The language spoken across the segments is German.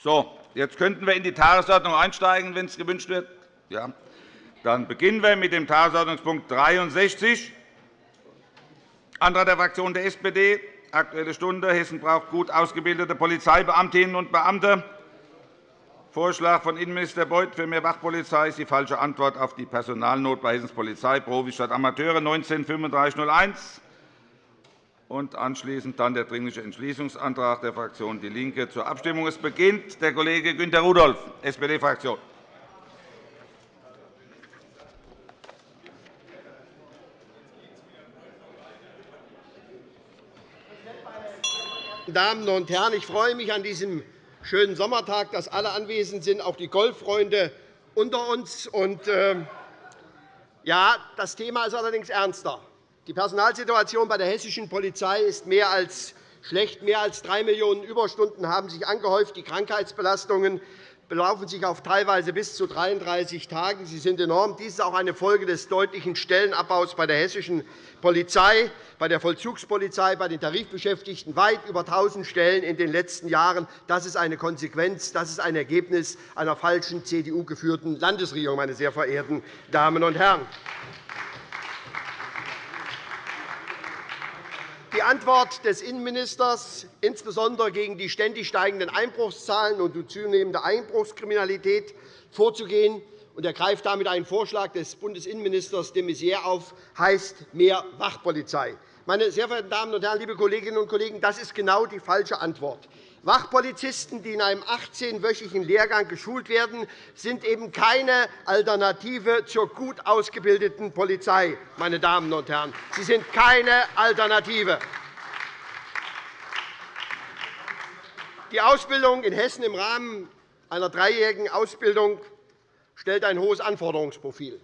So, jetzt könnten wir in die Tagesordnung einsteigen, wenn es gewünscht wird. Ja. Dann beginnen wir mit dem Tagesordnungspunkt 63, Antrag der Fraktion der SPD, Aktuelle Stunde. Hessen braucht gut ausgebildete Polizeibeamtinnen und Beamte. Vorschlag von Innenminister Beuth für mehr Wachpolizei ist die falsche Antwort auf die Personalnot bei Hessens Polizei, Profis statt Amateure, 19 3501 und anschließend dann der Dringliche Entschließungsantrag der Fraktion DIE LINKE zur Abstimmung. Es beginnt der Kollege Günter Rudolph, SPD-Fraktion. Damen und Herren, ich freue mich an diesem schönen Sommertag, dass alle anwesend sind, auch die Golffreunde unter uns. Und, äh, ja, das Thema ist allerdings ernster. Die Personalsituation bei der hessischen Polizei ist mehr als schlecht. Mehr als drei Millionen Überstunden haben sich angehäuft. Die Krankheitsbelastungen belaufen sich auf teilweise bis zu 33 Tagen. Sie sind enorm. Dies ist auch eine Folge des deutlichen Stellenabbaus bei der hessischen Polizei, bei der Vollzugspolizei, bei den Tarifbeschäftigten weit über 1.000 Stellen in den letzten Jahren. Das ist eine Konsequenz, das ist ein Ergebnis einer falschen CDU-geführten Landesregierung, meine sehr verehrten Damen und Herren. Die Antwort des Innenministers, insbesondere gegen die ständig steigenden Einbruchszahlen und die zunehmende Einbruchskriminalität vorzugehen, und er greift damit einen Vorschlag des Bundesinnenministers de Maizière auf, heißt mehr Wachpolizei. Meine sehr verehrten Damen und Herren, liebe Kolleginnen und Kollegen, das ist genau die falsche Antwort. Wachpolizisten, die in einem 18-wöchigen Lehrgang geschult werden, sind eben keine Alternative zur gut ausgebildeten Polizei. Meine Damen und Herren. Sie sind keine Alternative. Die Ausbildung in Hessen im Rahmen einer dreijährigen Ausbildung stellt ein hohes Anforderungsprofil.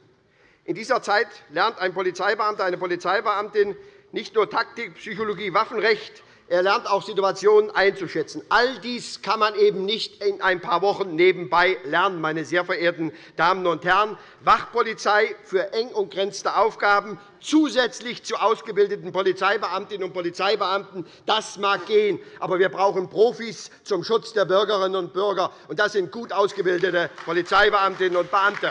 In dieser Zeit lernt ein Polizeibeamter, eine Polizeibeamtin nicht nur Taktik, Psychologie, Waffenrecht, er lernt auch Situationen einzuschätzen. All dies kann man eben nicht in ein paar Wochen nebenbei lernen, meine sehr verehrten Damen und Herren. Wachpolizei für eng umgrenzte Aufgaben zusätzlich zu ausgebildeten Polizeibeamtinnen und Polizeibeamten. Das mag gehen, aber wir brauchen Profis zum Schutz der Bürgerinnen und Bürger, und das sind gut ausgebildete Polizeibeamtinnen und Beamte.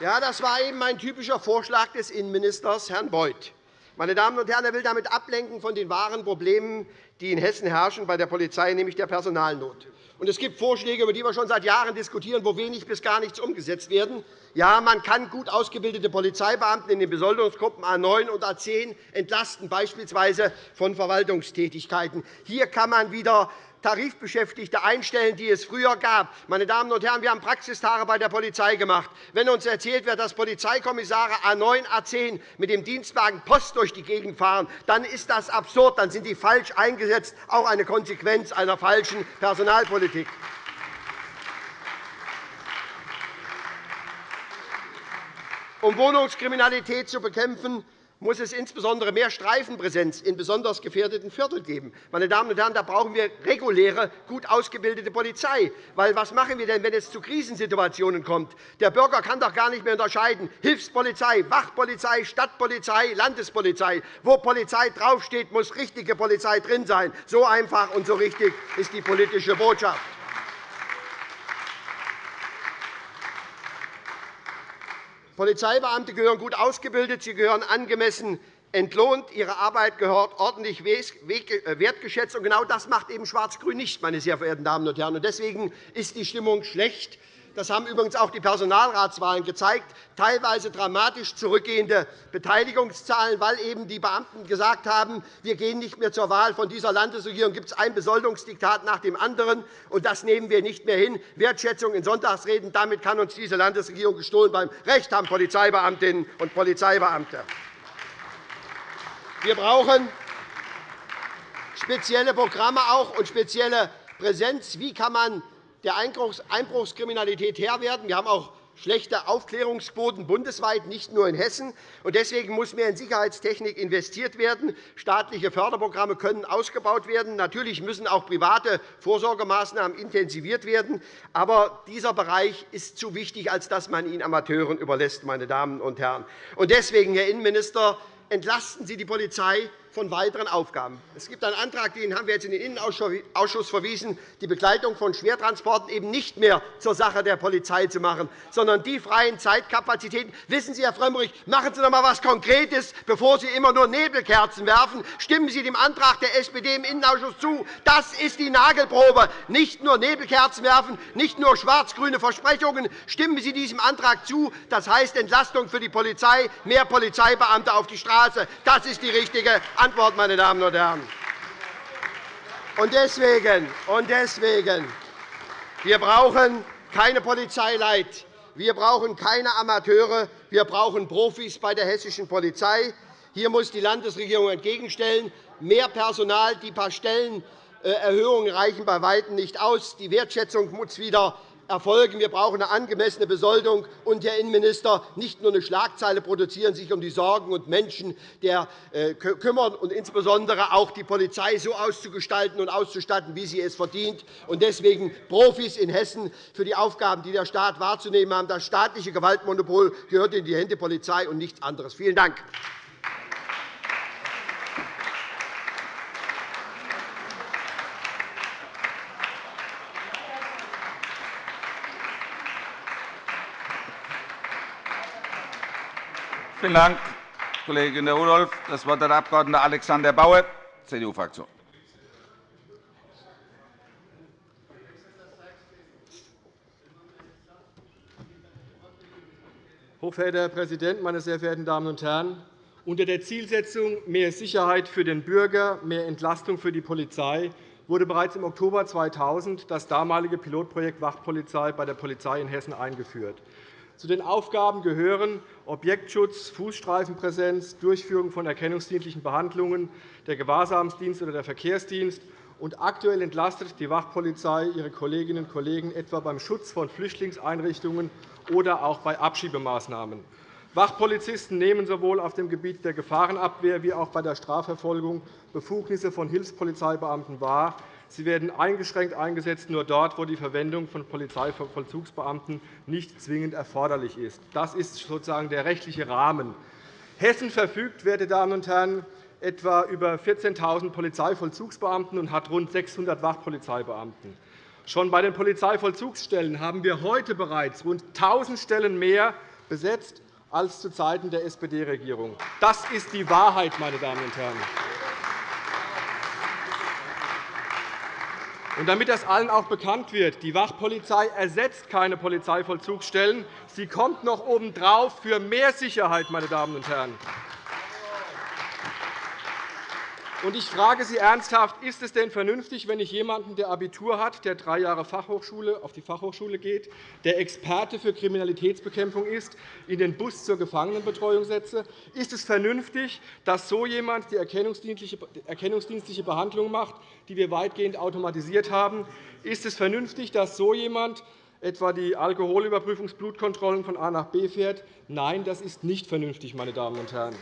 Ja, das war eben ein typischer Vorschlag des Innenministers, Herrn Beuth. Meine Damen und Herren, er will damit ablenken von den wahren Problemen, die in Hessen herrschen bei der Polizei, nämlich der Personalnot. Und es gibt Vorschläge, über die wir schon seit Jahren diskutieren, wo wenig bis gar nichts umgesetzt werden. Ja, man kann gut ausgebildete Polizeibeamte in den Besoldungsgruppen A 9 und A 10 entlasten, beispielsweise von Verwaltungstätigkeiten. Hier kann man wieder Tarifbeschäftigte einstellen, die es früher gab. Meine Damen und Herren, wir haben Praxistage bei der Polizei gemacht. Wenn uns erzählt wird, dass Polizeikommissare A 9, A 10 mit dem Dienstwagen Post durch die Gegend fahren, dann ist das absurd, dann sind die falsch eingesetzt, auch eine Konsequenz einer falschen Personalpolitik. Um Wohnungskriminalität zu bekämpfen, muss es insbesondere mehr Streifenpräsenz in besonders gefährdeten Vierteln geben. Meine Damen und Herren, da brauchen wir reguläre, gut ausgebildete Polizei. Weil, was machen wir denn, wenn es zu Krisensituationen kommt? Der Bürger kann doch gar nicht mehr unterscheiden. Hilfspolizei, Wachpolizei, Stadtpolizei, Landespolizei. Wo Polizei draufsteht, muss richtige Polizei drin sein. So einfach und so richtig ist die politische Botschaft. Polizeibeamte gehören gut ausgebildet, sie gehören angemessen entlohnt, ihre Arbeit gehört ordentlich äh, wertgeschätzt. Und genau das macht eben Schwarz-Grün nicht, meine sehr verehrten Damen und Herren. Deswegen ist die Stimmung schlecht. Das haben übrigens auch die Personalratswahlen gezeigt. Teilweise dramatisch zurückgehende Beteiligungszahlen, weil eben die Beamten gesagt haben, wir gehen nicht mehr zur Wahl. Von dieser Landesregierung gibt es ein Besoldungsdiktat nach dem anderen, und das nehmen wir nicht mehr hin. Wertschätzung in Sonntagsreden, damit kann uns diese Landesregierung gestohlen beim Recht haben Polizeibeamtinnen und Polizeibeamte. Wir brauchen spezielle Programme auch und spezielle Präsenz. Wie kann man der Einbruchskriminalität Herr werden. Wir haben auch schlechte Aufklärungsquoten bundesweit, nicht nur in Hessen. Deswegen muss mehr in Sicherheitstechnik investiert werden. Staatliche Förderprogramme können ausgebaut werden. Natürlich müssen auch private Vorsorgemaßnahmen intensiviert werden. Aber dieser Bereich ist zu wichtig, als dass man ihn Amateuren überlässt. Meine Damen und Herren. Deswegen, Herr Innenminister, entlasten Sie die Polizei von weiteren Aufgaben. Es gibt einen Antrag, den haben wir jetzt in den Innenausschuss verwiesen, die Begleitung von Schwertransporten eben nicht mehr zur Sache der Polizei zu machen, sondern die freien Zeitkapazitäten. Wissen Sie, Herr Frömmrich, machen Sie doch einmal etwas Konkretes, bevor Sie immer nur Nebelkerzen werfen. Stimmen Sie dem Antrag der SPD im Innenausschuss zu. Das ist die Nagelprobe. Nicht nur Nebelkerzen werfen, nicht nur schwarz-grüne Versprechungen. Stimmen Sie diesem Antrag zu. Das heißt Entlastung für die Polizei, mehr Polizeibeamte auf die Straße. Das ist die richtige Antwort, meine Damen und Herren. Und deswegen, und deswegen, wir brauchen keine Polizeileit. Wir brauchen keine Amateure. Wir brauchen Profis bei der hessischen Polizei. Hier muss die Landesregierung entgegenstellen. Mehr Personal, die paar Stellenerhöhungen reichen bei Weitem nicht aus. Die Wertschätzung muss wieder erfolgen. Wir brauchen eine angemessene Besoldung. Und, Herr Innenminister, nicht nur eine Schlagzeile produzieren, sich um die Sorgen und Menschen der äh, kümmern und insbesondere auch die Polizei so auszugestalten und auszustatten, wie sie es verdient. Und deswegen Profis in Hessen für die Aufgaben, die der Staat wahrzunehmen hat. Das staatliche Gewaltmonopol gehört in die Hände der Polizei und nichts anderes. Vielen Dank. Vielen Dank, Kollegin Rudolph. Das Wort hat der Abg. Alexander Bauer, CDU-Fraktion. Hochverehrter Herr Präsident, meine sehr verehrten Damen und Herren! Unter der Zielsetzung mehr Sicherheit für den Bürger, mehr Entlastung für die Polizei wurde bereits im Oktober 2000 das damalige Pilotprojekt Wachpolizei bei der Polizei in Hessen eingeführt. Zu den Aufgaben gehören Objektschutz, Fußstreifenpräsenz, Durchführung von erkennungsdienstlichen Behandlungen, der Gewahrsamsdienst oder der Verkehrsdienst. Und aktuell entlastet die Wachpolizei ihre Kolleginnen und Kollegen etwa beim Schutz von Flüchtlingseinrichtungen oder auch bei Abschiebemaßnahmen. Wachpolizisten nehmen sowohl auf dem Gebiet der Gefahrenabwehr wie auch bei der Strafverfolgung Befugnisse von Hilfspolizeibeamten wahr. Sie werden eingeschränkt eingesetzt, nur dort, wo die Verwendung von Polizeivollzugsbeamten nicht zwingend erforderlich ist. Das ist sozusagen der rechtliche Rahmen. Hessen verfügt, werte Damen und Herren, etwa über 14.000 Polizeivollzugsbeamten und hat rund 600 Wachpolizeibeamten. Schon bei den Polizeivollzugsstellen haben wir heute bereits rund 1.000 Stellen mehr besetzt als zu Zeiten der SPD-Regierung. Das ist die Wahrheit, meine Damen und Herren. Und damit das allen auch bekannt wird, die Wachpolizei ersetzt keine Polizeivollzugsstellen. Sie kommt noch obendrauf für mehr Sicherheit, meine Damen und Herren. Und ich frage Sie ernsthaft, ist es denn vernünftig, wenn ich jemanden, der Abitur hat, der drei Jahre Fachhochschule, auf die Fachhochschule geht, der Experte für Kriminalitätsbekämpfung ist, in den Bus zur Gefangenenbetreuung setze? Ist es vernünftig, dass so jemand die erkennungsdienstliche Behandlung macht, die wir weitgehend automatisiert haben? Ist es vernünftig, dass so jemand etwa die Alkoholüberprüfungsblutkontrollen von A nach B fährt? Nein, das ist nicht vernünftig, meine Damen und Herren.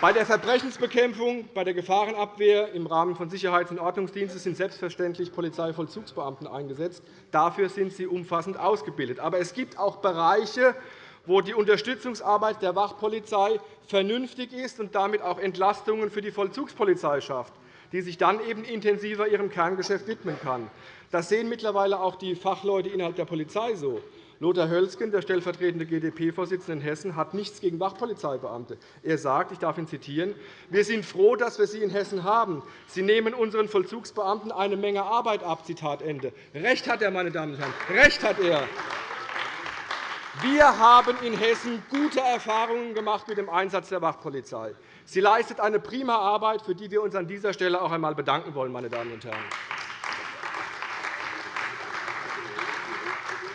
Bei der Verbrechensbekämpfung, bei der Gefahrenabwehr im Rahmen von Sicherheits- und Ordnungsdienstes sind selbstverständlich Polizeivollzugsbeamten eingesetzt. Dafür sind sie umfassend ausgebildet. Aber es gibt auch Bereiche, wo die Unterstützungsarbeit der Wachpolizei vernünftig ist und damit auch Entlastungen für die Vollzugspolizei schafft, die sich dann eben intensiver ihrem Kerngeschäft widmen kann. Das sehen mittlerweile auch die Fachleute innerhalb der Polizei so. Lothar Hölzgen, der stellvertretende GdP-Vorsitzende in Hessen, hat nichts gegen Wachpolizeibeamte. Er sagt, ich darf ihn zitieren, wir sind froh, dass wir sie in Hessen haben. Sie nehmen unseren Vollzugsbeamten eine Menge Arbeit ab. Zitat Ende. Recht hat er, meine Damen und Herren. Recht hat er. Wir haben in Hessen gute Erfahrungen gemacht mit dem Einsatz der Wachpolizei. Sie leistet eine prima Arbeit, für die wir uns an dieser Stelle auch einmal bedanken wollen. Meine Damen und Herren.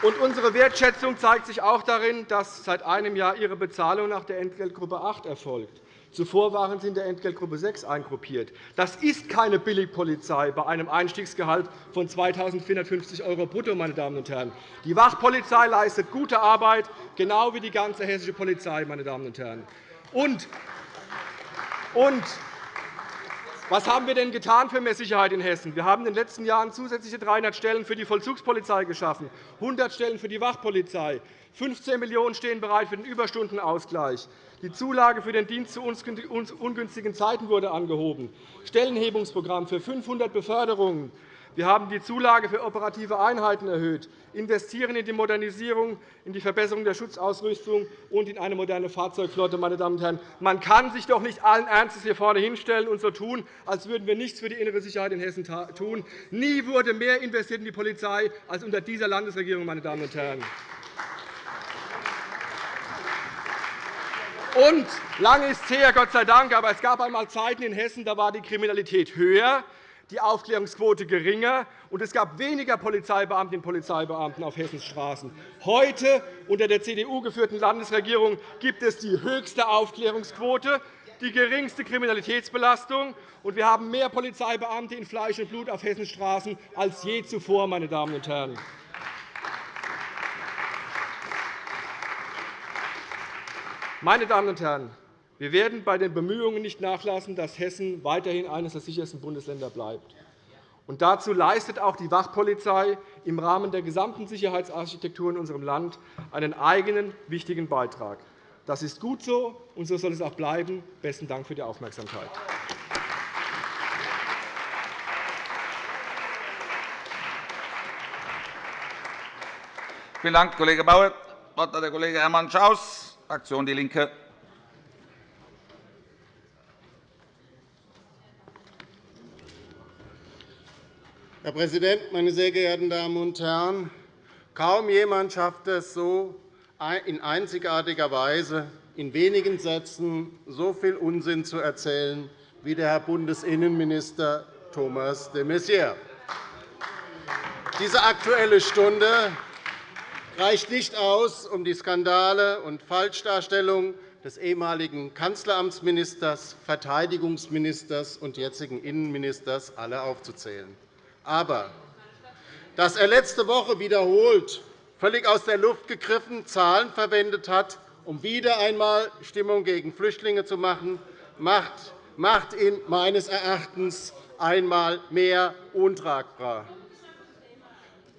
Und unsere Wertschätzung zeigt sich auch darin, dass seit einem Jahr Ihre Bezahlung nach der Entgeltgruppe 8 erfolgt. Zuvor waren Sie in der Entgeltgruppe 6 eingruppiert. Das ist keine Billigpolizei bei einem Einstiegsgehalt von 2.450 € brutto. Meine Damen und Herren. Die Wachpolizei leistet gute Arbeit, genau wie die ganze hessische Polizei. Meine Damen und Herren. Und, und Was haben wir denn getan für mehr Sicherheit in Hessen? Wir haben in den letzten Jahren zusätzliche 300 Stellen für die Vollzugspolizei geschaffen, 100 Stellen für die Wachpolizei. 15 Millionen € stehen bereit für den Überstundenausgleich. Die Zulage für den Dienst zu ungünstigen Zeiten wurde angehoben. Stellenhebungsprogramm für 500 Beförderungen. Wir haben die Zulage für operative Einheiten erhöht, investieren in die Modernisierung, in die Verbesserung der Schutzausrüstung und in eine moderne Fahrzeugflotte. Meine Damen und Herren. Man kann sich doch nicht allen Ernstes hier vorne hinstellen und so tun, als würden wir nichts für die innere Sicherheit in Hessen tun. Nie wurde mehr investiert in die Polizei als unter dieser Landesregierung. Meine Damen und Herren. Und lange ist es her, Gott sei Dank, aber es gab einmal Zeiten in Hessen, da war die Kriminalität höher die Aufklärungsquote geringer, und es gab weniger Polizeibeamtinnen und Polizeibeamten auf Hessens Straßen. Heute, unter der CDU geführten Landesregierung, gibt es die höchste Aufklärungsquote, die geringste Kriminalitätsbelastung, und wir haben mehr Polizeibeamte in Fleisch und Blut auf Hessens Straßen als je zuvor. Meine Damen und Herren. Meine Damen und Herren, wir werden bei den Bemühungen nicht nachlassen, dass Hessen weiterhin eines der sichersten Bundesländer bleibt. Und dazu leistet auch die Wachpolizei im Rahmen der gesamten Sicherheitsarchitektur in unserem Land einen eigenen wichtigen Beitrag. Das ist gut so, und so soll es auch bleiben. – Besten Dank für die Aufmerksamkeit. Vielen Dank, Kollege Bauer. Das Wort hat der Kollege Hermann Schaus, Fraktion DIE LINKE. Herr Präsident, meine sehr geehrten Damen und Herren! Kaum jemand schafft es so in einzigartiger Weise, in wenigen Sätzen so viel Unsinn zu erzählen wie der Herr Bundesinnenminister Thomas de Maizière. Diese Aktuelle Stunde reicht nicht aus, um die Skandale und Falschdarstellungen des ehemaligen Kanzleramtsministers, Verteidigungsministers und jetzigen Innenministers alle aufzuzählen. Aber dass er letzte Woche wiederholt völlig aus der Luft gegriffen Zahlen verwendet hat, um wieder einmal Stimmung gegen Flüchtlinge zu machen, macht ihn meines Erachtens einmal mehr untragbar.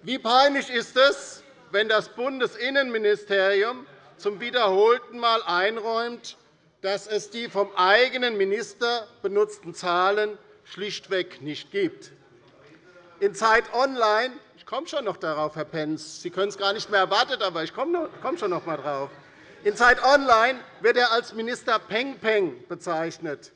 Wie peinlich ist es, wenn das Bundesinnenministerium zum wiederholten Mal einräumt, dass es die vom eigenen Minister benutzten Zahlen schlichtweg nicht gibt. In Zeit Online ich komme schon noch darauf, Herr Pentz. Sie können es gar nicht mehr erwartet, aber ich komme schon noch einmal darauf. In Zeit Online wird er als Minister Peng Peng bezeichnet.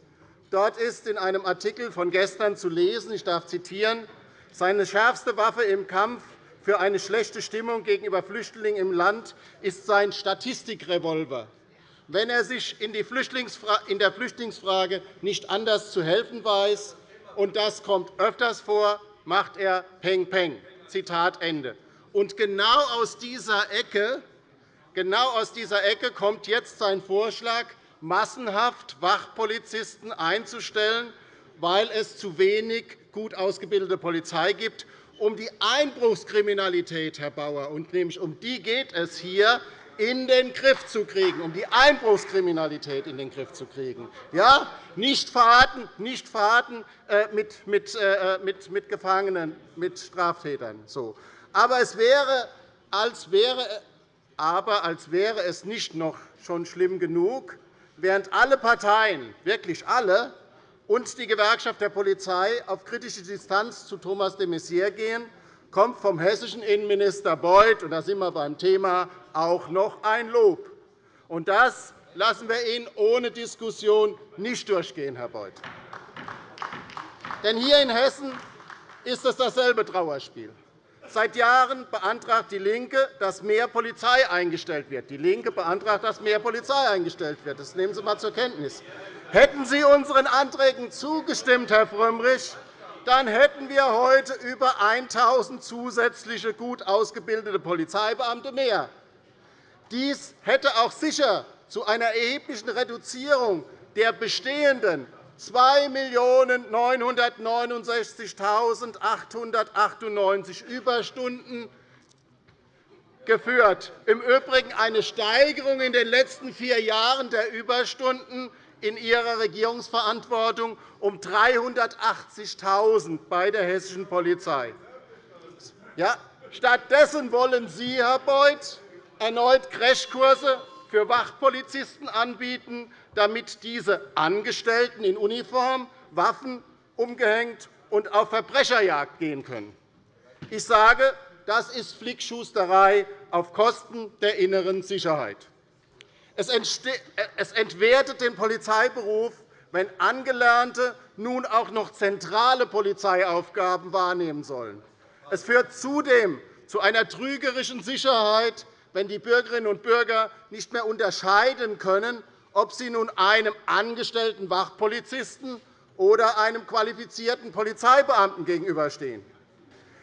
Dort ist in einem Artikel von gestern zu lesen, ich darf zitieren, seine schärfste Waffe im Kampf für eine schlechte Stimmung gegenüber Flüchtlingen im Land ist sein Statistikrevolver. Wenn er sich in der Flüchtlingsfrage nicht anders zu helfen weiß, und das kommt öfters vor, macht er Peng Peng. Zitat Ende. Und genau aus dieser Ecke Genau aus dieser Ecke kommt jetzt sein Vorschlag, massenhaft Wachpolizisten einzustellen, weil es zu wenig gut ausgebildete Polizei gibt, um die Einbruchskriminalität, Herr Bauer, und nämlich um die geht es hier, in den Griff zu kriegen, um die Einbruchskriminalität in den Griff zu kriegen. Ja, nicht Fahrten, nicht Fahrten äh, mit, mit, äh, mit, mit Gefangenen, mit Straftätern. So. Aber, es wäre, als wäre, aber als wäre es nicht noch schon schlimm genug, während alle Parteien, wirklich alle, und die Gewerkschaft der Polizei auf kritische Distanz zu Thomas de Maizière gehen, kommt vom hessischen Innenminister Beuth, und da sind wir beim Thema, auch noch ein Lob. Und das lassen wir Ihnen ohne Diskussion nicht durchgehen, Herr Beuth. Denn hier in Hessen ist es dasselbe Trauerspiel. Seit Jahren beantragt DIE LINKE, dass mehr Polizei eingestellt wird. DIE LINKE beantragt, dass mehr Polizei eingestellt wird. Das nehmen Sie einmal zur Kenntnis. Hätten Sie unseren Anträgen zugestimmt, Herr Frömmrich, dann hätten wir heute über 1.000 zusätzliche gut ausgebildete Polizeibeamte mehr. Dies hätte auch sicher zu einer erheblichen Reduzierung der bestehenden 2.969.898 Überstunden geführt. Im Übrigen eine Steigerung in den letzten vier Jahren der Überstunden in Ihrer Regierungsverantwortung um 380.000 bei der hessischen Polizei. Ja, stattdessen wollen Sie, Herr Beuth, erneut Crashkurse für Wachpolizisten anbieten, damit diese Angestellten in Uniform, Waffen umgehängt und auf Verbrecherjagd gehen können. Ich sage, das ist Flickschusterei auf Kosten der inneren Sicherheit. Es entwertet den Polizeiberuf, wenn Angelernte nun auch noch zentrale Polizeiaufgaben wahrnehmen sollen. Es führt zudem zu einer trügerischen Sicherheit, wenn die Bürgerinnen und Bürger nicht mehr unterscheiden können, ob sie nun einem angestellten Wachpolizisten oder einem qualifizierten Polizeibeamten gegenüberstehen.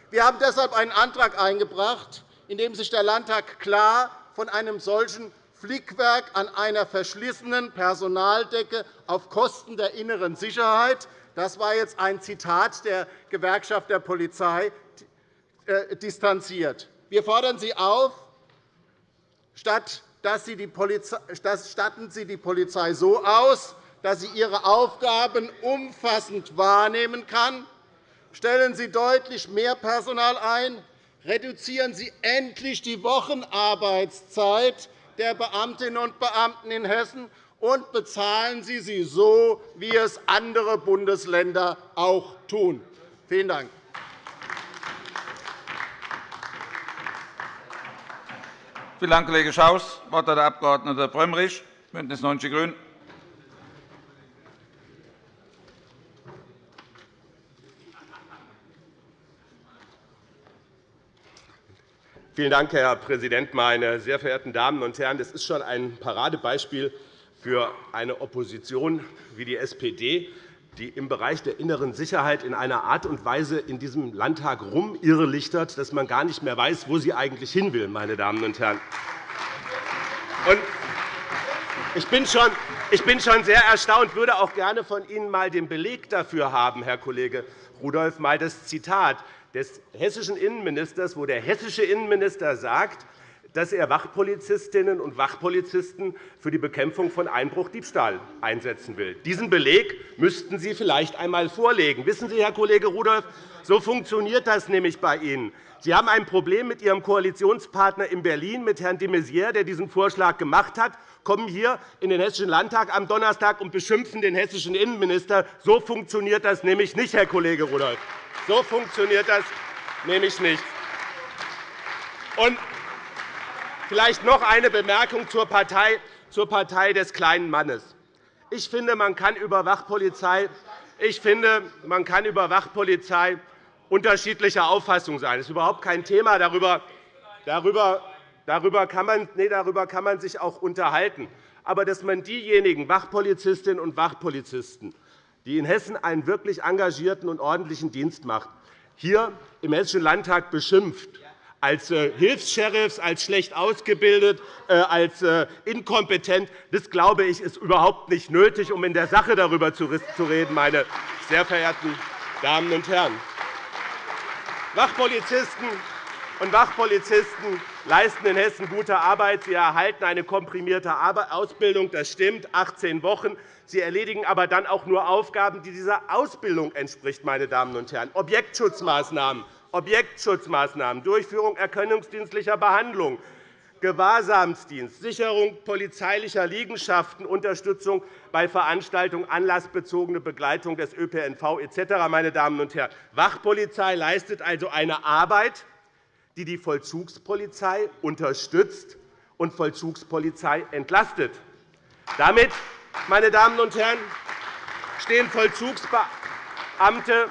Wir haben deshalb einen Antrag eingebracht, in dem sich der Landtag klar von einem solchen Flickwerk an einer verschlissenen Personaldecke auf Kosten der inneren Sicherheit das war jetzt ein Zitat der Gewerkschaft der Polizei äh, distanziert. Wir fordern Sie auf, statt statten Sie die Polizei so aus, dass sie ihre Aufgaben umfassend wahrnehmen kann. Stellen Sie deutlich mehr Personal ein. Reduzieren Sie endlich die Wochenarbeitszeit der Beamtinnen und Beamten in Hessen und bezahlen Sie sie so, wie es andere Bundesländer auch tun. Vielen Dank. Vielen Dank, Kollege Schaus. Das Wort hat der Abg. Frömmrich, BÜNDNIS 90 die GRÜNEN. Vielen Dank, Herr Präsident, meine sehr verehrten Damen und Herren! Das ist schon ein Paradebeispiel für eine Opposition wie die SPD, die im Bereich der inneren Sicherheit in einer Art und Weise in diesem Landtag rumirrelichtert, dass man gar nicht mehr weiß, wo sie eigentlich hin will. Meine Damen und Herren. Ich bin schon ich bin schon sehr erstaunt, würde auch gerne von Ihnen einmal den Beleg dafür haben, Herr Kollege Rudolph, einmal das Zitat des hessischen Innenministers, wo der hessische Innenminister sagt, dass er Wachpolizistinnen und Wachpolizisten für die Bekämpfung von Einbruch Diebstahl einsetzen will. Diesen Beleg müssten Sie vielleicht einmal vorlegen. Wissen Sie, Herr Kollege Rudolph, so funktioniert das nämlich bei Ihnen. Sie haben ein Problem mit Ihrem Koalitionspartner in Berlin, mit Herrn de Maizière, der diesen Vorschlag gemacht hat, kommen hier in den Hessischen Landtag am Donnerstag und beschimpfen den hessischen Innenminister. So funktioniert das nämlich nicht, Herr Kollege Rudolph. So funktioniert das nämlich nicht. Und Vielleicht noch eine Bemerkung zur Partei, zur Partei des kleinen Mannes. Ich finde, man kann über Wachpolizei, ich finde, man kann über Wachpolizei unterschiedlicher Auffassung sein. Das ist überhaupt kein Thema. Darüber, darüber, darüber, kann man, nee, darüber kann man sich auch unterhalten. Aber dass man diejenigen Wachpolizistinnen und Wachpolizisten, die in Hessen einen wirklich engagierten und ordentlichen Dienst machen, hier im Hessischen Landtag beschimpft, als äh, Hilfs-Sheriffs, als schlecht ausgebildet, äh, als äh, inkompetent. Das, glaube ich, ist überhaupt nicht nötig, um in der Sache darüber zu reden, meine sehr verehrten Damen und Herren. Wachpolizisten und Wachpolizisten leisten in Hessen gute Arbeit. Sie erhalten eine komprimierte Ausbildung, das stimmt, 18 Wochen. Sie erledigen aber dann auch nur Aufgaben, die dieser Ausbildung entspricht, meine Damen und Herren. Objektschutzmaßnahmen Objektschutzmaßnahmen, Durchführung erkennungsdienstlicher Behandlung, Gewahrsamsdienst, Sicherung polizeilicher Liegenschaften, Unterstützung bei Veranstaltungen, anlassbezogene Begleitung des ÖPNV etc. Meine Damen und Herren, Wachpolizei leistet also eine Arbeit, die die Vollzugspolizei unterstützt und Vollzugspolizei entlastet. Damit, meine Damen und Herren, stehen Vollzugsbeamte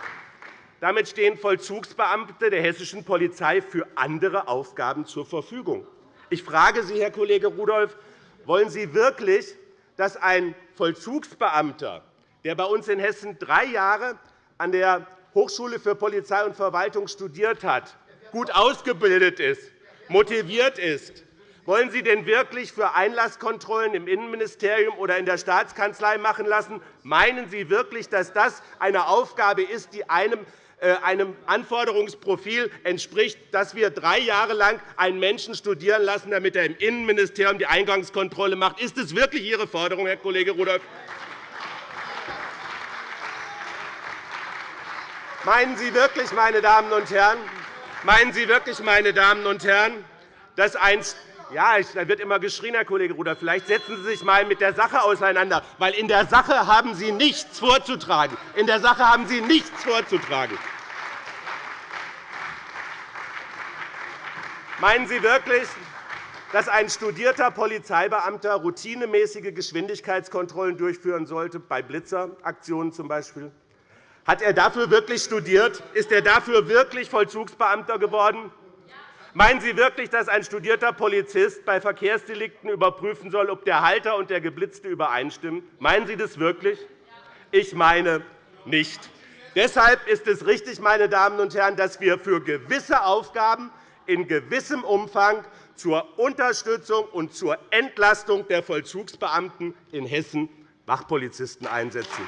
damit stehen Vollzugsbeamte der hessischen Polizei für andere Aufgaben zur Verfügung. Ich frage Sie, Herr Kollege Rudolph, wollen Sie wirklich, dass ein Vollzugsbeamter, der bei uns in Hessen drei Jahre an der Hochschule für Polizei und Verwaltung studiert hat, gut ausgebildet ist, motiviert ist, wollen Sie denn wirklich für Einlasskontrollen im Innenministerium oder in der Staatskanzlei machen lassen? Meinen Sie wirklich, dass das eine Aufgabe ist, die einem äh, einem Anforderungsprofil entspricht, dass wir drei Jahre lang einen Menschen studieren lassen, damit er im Innenministerium die Eingangskontrolle macht. Ist es wirklich Ihre Forderung, Herr Kollege Rudolph? Meinen Sie wirklich, meine Damen und Herren, meinen Sie wirklich, meine Damen und Herren, dass ein ja, da wird immer geschrien, Herr Kollege Rudolph. Vielleicht setzen Sie sich einmal mit der Sache auseinander, weil in der Sache haben Sie nichts vorzutragen. In der Sache haben Sie nichts vorzutragen. Meinen Sie wirklich, dass ein studierter Polizeibeamter routinemäßige Geschwindigkeitskontrollen durchführen sollte, bei Blitzeraktionen z. B.? Hat er dafür wirklich studiert? Ist er dafür wirklich Vollzugsbeamter geworden? Meinen Sie wirklich, dass ein studierter Polizist bei Verkehrsdelikten überprüfen soll, ob der Halter und der Geblitzte übereinstimmen? Meinen Sie das wirklich? Ich meine nicht. Deshalb ist es richtig, meine Damen und Herren, dass wir für gewisse Aufgaben in gewissem Umfang zur Unterstützung und zur Entlastung der Vollzugsbeamten in Hessen Wachpolizisten einsetzen.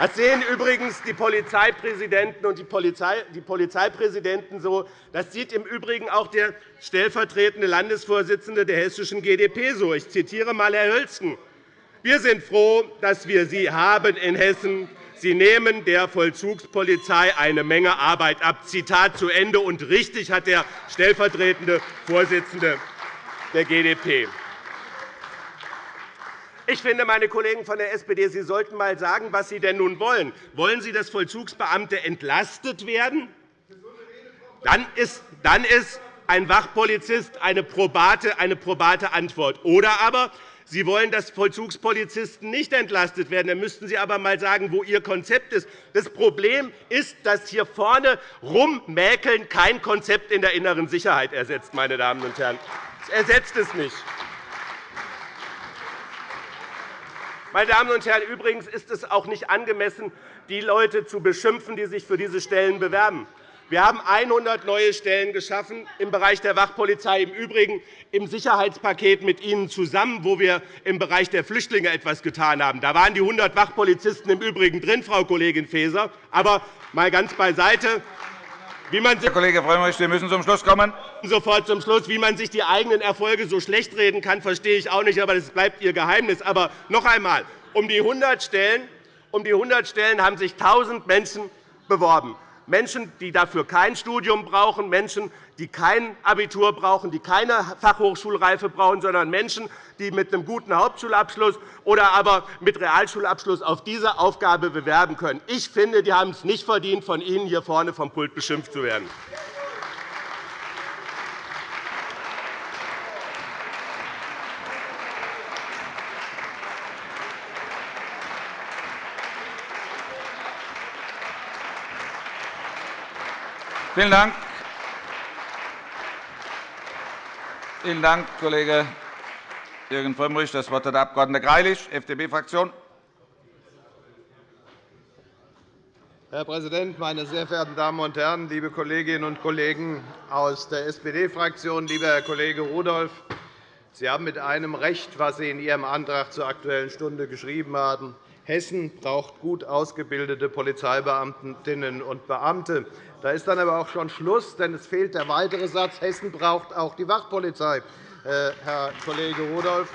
Das sehen übrigens die Polizeipräsidenten und die Polizeipräsidenten so. Das sieht im Übrigen auch der stellvertretende Landesvorsitzende der hessischen GdP so. Ich zitiere einmal Herr Hölzgen. Wir sind froh, dass wir Sie haben in Hessen. Sie nehmen der Vollzugspolizei eine Menge Arbeit ab. Zitat zu Ende. Und richtig hat der stellvertretende Vorsitzende der GdP. Ich finde, meine Kollegen von der SPD, Sie sollten einmal sagen, was Sie denn nun wollen. Wollen Sie, dass Vollzugsbeamte entlastet werden? Dann ist, dann ist ein Wachpolizist eine probate, eine probate Antwort. Oder aber Sie wollen, dass Vollzugspolizisten nicht entlastet werden. Dann müssten Sie aber einmal sagen, wo Ihr Konzept ist. Das Problem ist, dass hier vorne rummäkeln kein Konzept in der inneren Sicherheit ersetzt. Meine Damen und Herren. Es ersetzt es nicht. Meine Damen und Herren, übrigens ist es auch nicht angemessen, die Leute zu beschimpfen, die sich für diese Stellen bewerben. Wir haben 100 neue Stellen geschaffen im Bereich der Wachpolizei, im Übrigen im Sicherheitspaket mit Ihnen zusammen, wo wir im Bereich der Flüchtlinge etwas getan haben. Da waren die 100 Wachpolizisten im Übrigen drin, Frau Kollegin Faeser. Aber mal ganz beiseite. Wie man Herr Kollege Frömmrich, wir müssen zum Schluss kommen. Sofort zum Schluss. Wie man sich die eigenen Erfolge so schlecht reden kann, verstehe ich auch nicht. Aber das bleibt Ihr Geheimnis. Aber noch einmal. Um die 100 Stellen, um die 100 Stellen haben sich 1.000 Menschen beworben. Menschen, die dafür kein Studium brauchen, Menschen, die kein Abitur brauchen, die keine Fachhochschulreife brauchen, sondern Menschen, die mit einem guten Hauptschulabschluss oder aber mit Realschulabschluss auf diese Aufgabe bewerben können. Ich finde, die haben es nicht verdient, von Ihnen hier vorne vom Pult beschimpft zu werden. Vielen Dank. Vielen Dank, Kollege Jürgen Frömmrich. Das Wort hat der Abg. Greilich, FDP-Fraktion. Herr Präsident, meine sehr verehrten Damen und Herren, liebe Kolleginnen und Kollegen aus der SPD-Fraktion, lieber Herr Kollege Rudolph! Sie haben mit einem Recht, was Sie in Ihrem Antrag zur Aktuellen Stunde geschrieben haben. Hessen braucht gut ausgebildete Polizeibeamtinnen und Beamte. Da ist dann aber auch schon Schluss, denn es fehlt der weitere Satz, Hessen braucht auch die Wachpolizei. Äh, Herr Kollege Rudolph,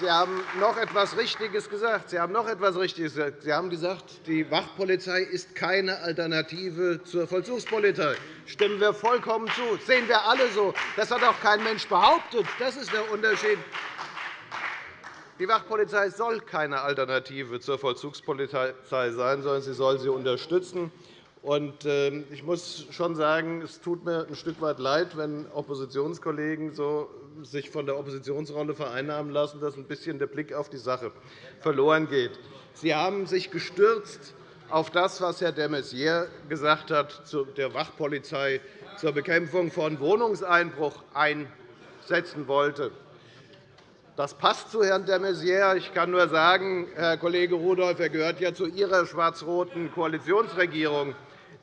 Sie haben noch etwas Richtiges gesagt. Sie haben noch etwas Richtiges gesagt. Sie haben gesagt, die Wachpolizei ist keine Alternative zur Vollzugspolizei. Stimmen wir vollkommen zu. Das sehen wir alle so. Das hat auch kein Mensch behauptet. Das ist der Unterschied. Die Wachpolizei soll keine Alternative zur Vollzugspolizei sein, sondern sie soll sie unterstützen. Ähm, ich muss schon sagen, es tut mir ein Stück weit leid, wenn Oppositionskollegen sich von der Oppositionsrolle vereinnahmen lassen, dass ein bisschen der Blick auf die Sache verloren geht. Sie haben sich gestürzt auf das, was Herr de Maizière gesagt hat zu der Wachpolizei zur Bekämpfung von Wohnungseinbruch einsetzen wollte. Das passt zu Herrn de Maizière. Ich kann nur sagen, Herr Kollege Rudolph, er gehört ja zu Ihrer schwarz-roten Koalitionsregierung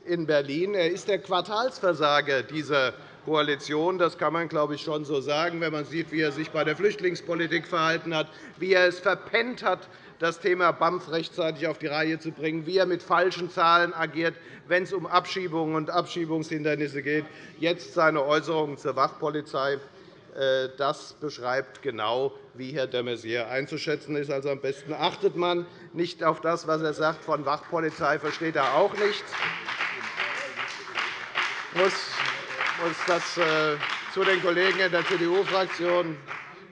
in Berlin. Er ist der Quartalsversager dieser Koalition. Das kann man, glaube ich, schon so sagen, wenn man sieht, wie er sich bei der Flüchtlingspolitik verhalten hat, wie er es verpennt hat, das Thema BAMF rechtzeitig auf die Reihe zu bringen, wie er mit falschen Zahlen agiert, wenn es um Abschiebungen und Abschiebungshindernisse geht, jetzt seine Äußerungen zur Wachpolizei. Äh, das beschreibt genau, wie Herr de Maizière einzuschätzen ist. Also am besten achtet man nicht auf das, was er sagt. Von Wachpolizei versteht er auch nichts. Ich muss das äh, zu den Kollegen in der CDU-Fraktion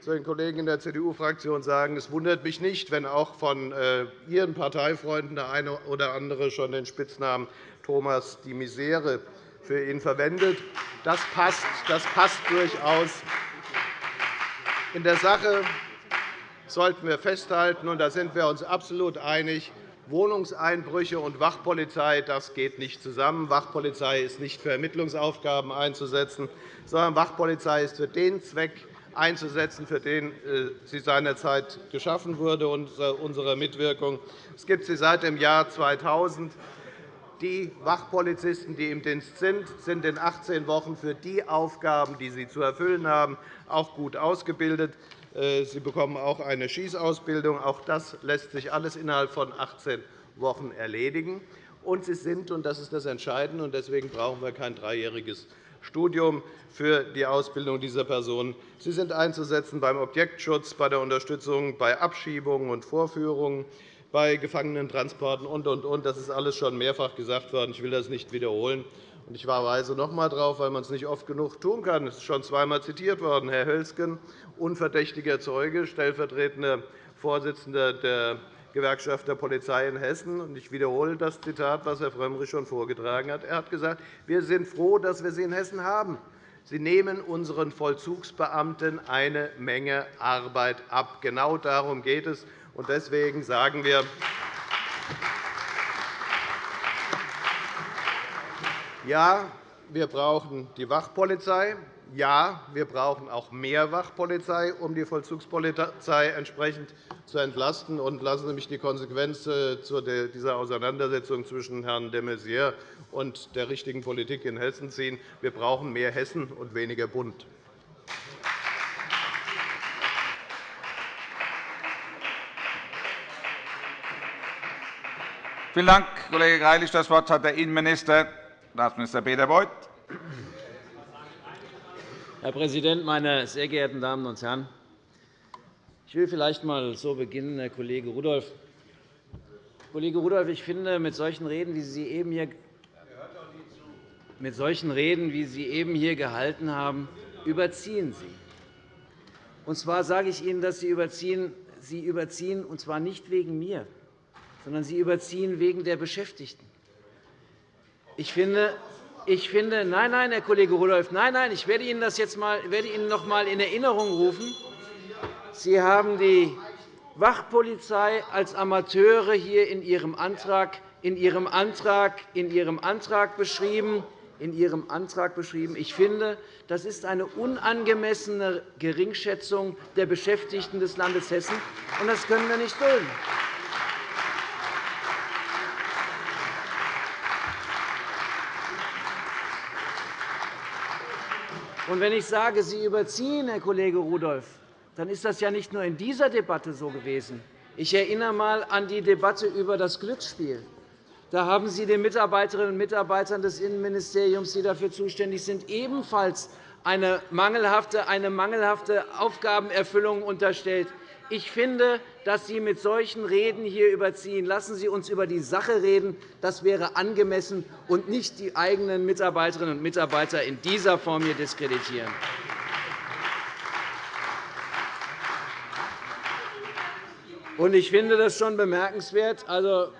zu den Kollegen in der CDU-Fraktion sagen, es wundert mich nicht, wenn auch von äh, Ihren Parteifreunden der eine oder andere schon den Spitznamen Thomas die Misere für ihn verwendet. Das passt, das passt durchaus. In der Sache sollten wir festhalten, und da sind wir uns absolut einig, Wohnungseinbrüche und Wachpolizei das geht nicht zusammen. Wachpolizei ist nicht für Ermittlungsaufgaben einzusetzen, sondern Wachpolizei ist für den Zweck einzusetzen, für den äh, sie seinerzeit geschaffen wurde, unsere Mitwirkung. Es gibt sie seit dem Jahr 2000. Die Wachpolizisten, die im Dienst sind, sind in 18 Wochen für die Aufgaben, die sie zu erfüllen haben, auch gut ausgebildet. Äh, sie bekommen auch eine Schießausbildung. Auch das lässt sich alles innerhalb von 18 Wochen erledigen. Und sie sind, und das ist das Entscheidende, und deswegen brauchen wir kein dreijähriges Studium für die Ausbildung dieser Personen. Sie sind einzusetzen beim Objektschutz, bei der Unterstützung bei Abschiebungen und Vorführungen, bei Gefangenentransporten und, und, und. Das ist alles schon mehrfach gesagt worden. Ich will das nicht wiederholen. Ich verweise noch einmal darauf, weil man es nicht oft genug tun kann. Es ist schon zweimal zitiert worden. Herr Hölzgen, unverdächtiger Zeuge, stellvertretender Vorsitzender der Gewerkschaft der Polizei in Hessen. Ich wiederhole das Zitat, das Herr Frömmrich schon vorgetragen hat. Er hat gesagt, wir sind froh, dass wir sie in Hessen haben. Sie nehmen unseren Vollzugsbeamten eine Menge Arbeit ab. Genau darum geht es. Deswegen sagen wir, ja, wir brauchen die Wachpolizei. Ja, wir brauchen auch mehr Wachpolizei, um die Vollzugspolizei entsprechend zu entlasten. Und lassen Sie mich die Konsequenz äh, dieser Auseinandersetzung zwischen Herrn de Maizière und der richtigen Politik in Hessen ziehen. Wir brauchen mehr Hessen und weniger Bund. Vielen Dank, Kollege Greilich. Das Wort hat der Innenminister, Staatsminister Peter Beuth. Herr Präsident, meine sehr geehrten Damen und Herren! Ich will vielleicht einmal so beginnen, Herr Kollege Rudolph. Kollege Rudolph, ich finde, mit solchen Reden, wie Sie eben hier mit solchen Reden, wie Sie eben hier gehalten haben, überziehen Sie. Und zwar sage ich Ihnen, dass Sie überziehen, Sie überziehen, und zwar nicht wegen mir, sondern Sie überziehen wegen der Beschäftigten. Ich finde, ich finde, nein, nein, Herr Kollege Rudolph, nein, nein, ich werde Ihnen das jetzt mal, werde Ihnen noch einmal in Erinnerung rufen. Sie haben die Wachpolizei als Amateure hier in Ihrem Antrag, in Ihrem Antrag, in Ihrem Antrag beschrieben. In Ihrem Antrag beschrieben. Ich finde, das ist eine unangemessene Geringschätzung der Beschäftigten des Landes Hessen, und das können wir nicht dulden. Und wenn ich sage, Sie überziehen, Herr Kollege Rudolph, dann ist das ja nicht nur in dieser Debatte so gewesen. Ich erinnere einmal an die Debatte über das Glücksspiel. Da haben Sie den Mitarbeiterinnen und Mitarbeitern des Innenministeriums, die dafür zuständig sind, ebenfalls eine mangelhafte, Aufgabenerfüllung unterstellt. Ich finde, dass Sie mit solchen Reden hier überziehen. Lassen Sie uns über die Sache reden. Das wäre angemessen und nicht die eigenen Mitarbeiterinnen und Mitarbeiter in dieser Form hier diskreditieren. Ich finde das schon bemerkenswert. Also,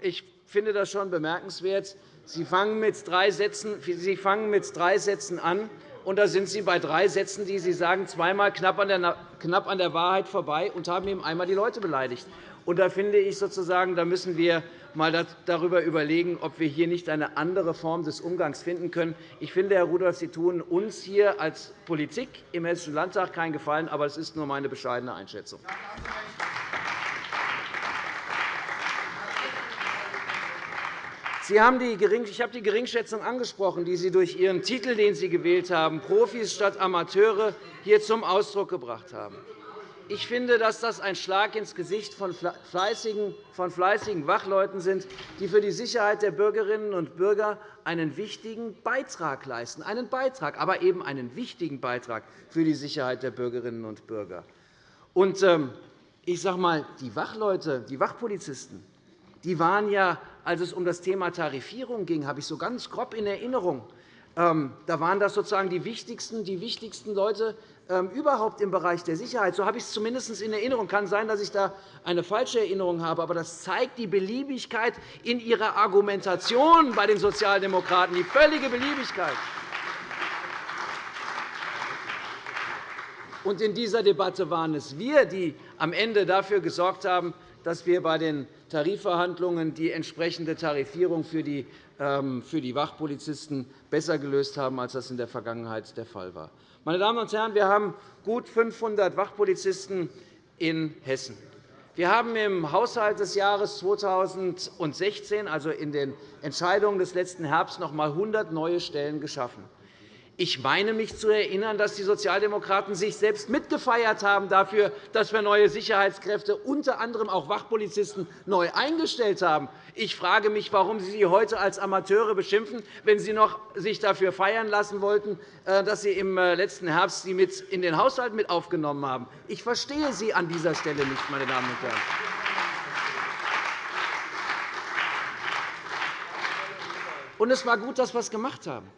ich finde das schon bemerkenswert. Sie fangen mit drei Sätzen an und da sind Sie bei drei Sätzen, die Sie sagen, zweimal knapp an der, knapp an der Wahrheit vorbei und haben eben einmal die Leute beleidigt. Und da finde ich sozusagen, da müssen wir einmal darüber überlegen, ob wir hier nicht eine andere Form des Umgangs finden können. Ich finde, Herr Rudolph, Sie tun uns hier als Politik im Hessischen Landtag keinen Gefallen, aber es ist nur meine bescheidene Einschätzung. Sie haben die ich habe die Geringschätzung angesprochen, die Sie durch Ihren Titel, den Sie gewählt haben, Profis statt Amateure, hier zum Ausdruck gebracht haben. ich finde, dass das ein Schlag ins Gesicht von fleißigen, von fleißigen Wachleuten sind, die für die Sicherheit der Bürgerinnen und Bürger einen wichtigen Beitrag leisten. Einen Beitrag, aber eben einen wichtigen Beitrag für die Sicherheit der Bürgerinnen und Bürger. Und, ähm, ich sage mal, die Wachleute, die Wachpolizisten, die waren ja, als es um das Thema Tarifierung ging, habe ich so ganz grob in Erinnerung, ähm, da waren das sozusagen die wichtigsten, die wichtigsten Leute ähm, überhaupt im Bereich der Sicherheit. So habe ich es zumindest in Erinnerung. Kann sein, dass ich da eine falsche Erinnerung habe. Aber das zeigt die Beliebigkeit in ihrer Argumentation bei den Sozialdemokraten, die völlige Beliebigkeit. Und in dieser Debatte waren es wir, die am Ende dafür gesorgt haben, dass wir bei den Tarifverhandlungen die entsprechende Tarifierung für die ähm, für die Wachpolizisten besser gelöst haben, als das in der Vergangenheit der Fall war. Meine Damen und Herren, wir haben gut 500 Wachpolizisten in Hessen. Wir haben im Haushalt des Jahres 2016, also in den Entscheidungen des letzten Herbst, noch einmal 100 neue Stellen geschaffen. Ich meine mich zu erinnern, dass die Sozialdemokraten sich selbst mitgefeiert haben dafür, dass wir neue Sicherheitskräfte, unter anderem auch Wachpolizisten, neu eingestellt haben. Ich frage mich, warum Sie sie heute als Amateure beschimpfen, wenn Sie noch sich dafür feiern lassen wollten, äh, dass Sie im äh, letzten Herbst sie mit in den Haushalt mit aufgenommen haben. Ich verstehe Sie an dieser Stelle nicht, meine Damen und Herren. Und es war gut, dass wir es gemacht haben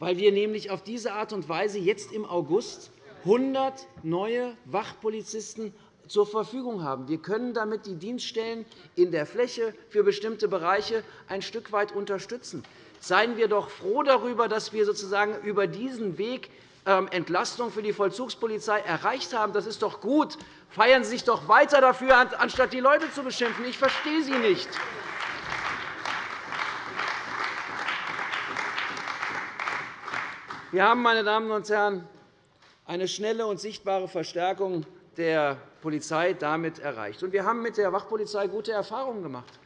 weil wir nämlich auf diese Art und Weise jetzt im August 100 neue Wachpolizisten zur Verfügung haben. Wir können damit die Dienststellen in der Fläche für bestimmte Bereiche ein Stück weit unterstützen. Seien wir doch froh darüber, dass wir sozusagen über diesen Weg ähm, Entlastung für die Vollzugspolizei erreicht haben. Das ist doch gut. Feiern Sie sich doch weiter dafür, anstatt die Leute zu beschimpfen. Ich verstehe Sie nicht. Wir haben, meine Damen und Herren, eine schnelle und sichtbare Verstärkung der Polizei damit erreicht. Wir haben mit der Wachpolizei gute Erfahrungen gemacht.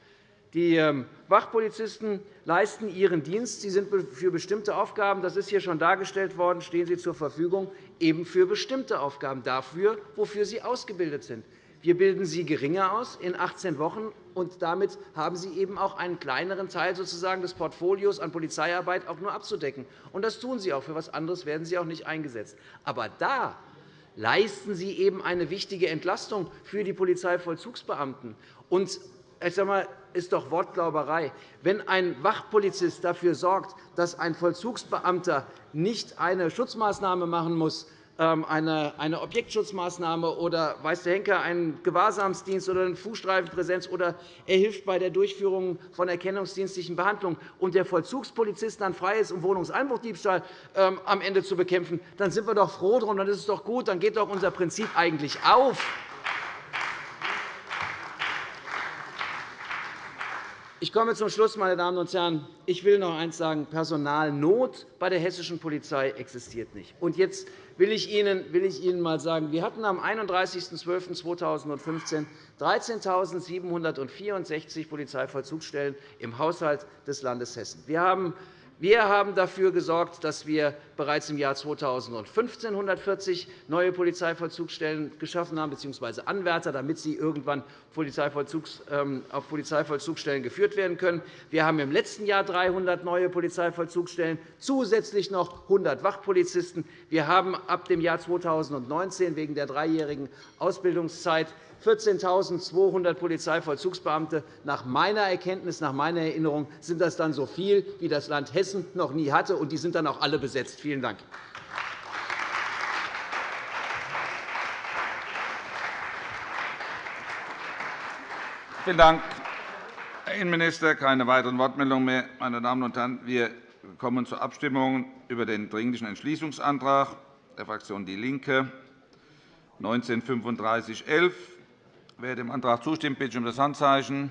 Die ähm, Wachpolizisten leisten ihren Dienst. Sie sind für bestimmte Aufgaben, das ist hier schon dargestellt worden, stehen sie zur Verfügung, eben für bestimmte Aufgaben, dafür, wofür sie ausgebildet sind. Wir bilden sie geringer aus in 18 Wochen, und damit haben sie eben auch einen kleineren Teil sozusagen des Portfolios an Polizeiarbeit auch nur abzudecken. Und das tun sie auch. Für etwas anderes werden sie auch nicht eingesetzt. Aber da leisten sie eben eine wichtige Entlastung für die Polizeivollzugsbeamten. Und ich sage mal, ist doch Wortglauberei. Wenn ein Wachpolizist dafür sorgt, dass ein Vollzugsbeamter nicht eine Schutzmaßnahme machen muss, eine Objektschutzmaßnahme oder weiß der Henker einen Gewahrsamsdienst oder eine Fußstreifenpräsenz oder er hilft bei der Durchführung von erkennungsdienstlichen Behandlungen und der Vollzugspolizist dann frei ist, um Wohnungseinbruchdiebstahl ähm, am Ende zu bekämpfen, dann sind wir doch froh darum, dann ist es doch gut, dann geht doch unser Prinzip eigentlich auf. Ich komme zum Schluss, meine Damen und Herren. Ich will noch eines sagen. Personalnot bei der hessischen Polizei existiert nicht. Und jetzt will ich Ihnen, will ich Ihnen einmal sagen, wir hatten am 31.12.2015 13.764 Polizeivollzugsstellen im Haushalt des Landes Hessen. Wir haben dafür gesorgt, dass wir bereits im Jahr 2015 140 neue Polizeivollzugsstellen geschaffen haben, bzw. Anwärter, damit sie irgendwann ähm, auf Polizeivollzugsstellen geführt werden können. Wir haben im letzten Jahr 300 neue Polizeivollzugsstellen, zusätzlich noch 100 Wachpolizisten. Wir haben ab dem Jahr 2019 wegen der dreijährigen Ausbildungszeit 14.200 Polizeivollzugsbeamte. Nach meiner Erkenntnis, nach meiner Erinnerung sind das dann so viel, wie das Land Hessen noch nie hatte, und die sind dann auch alle besetzt. Vielen Dank. Vielen Dank, Herr Innenminister. Keine weiteren Wortmeldungen mehr. Meine Damen und Herren, wir kommen zur Abstimmung über den Dringlichen Entschließungsantrag der Fraktion DIE LINKE 193511. Wer dem Antrag zustimmt, bitte ich um das Handzeichen.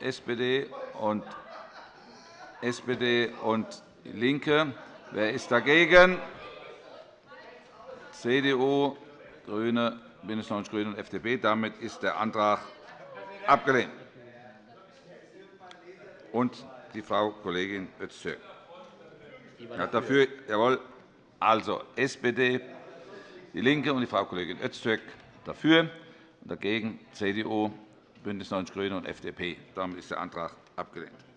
SPD und SPD und LINKE. Wer ist dagegen? CDU, GRÜNE, BÜNDNIS 90 die GRÜNEN und FDP. Damit ist der Antrag abgelehnt. Und die Frau Kollegin Öztürk. Ja, dafür, jawohl. Also SPD, DIE LINKE und die Frau Kollegin Öztürk dafür, dagegen CDU, BÜNDNIS 90 die GRÜNEN und FDP. Damit ist der Antrag abgelehnt.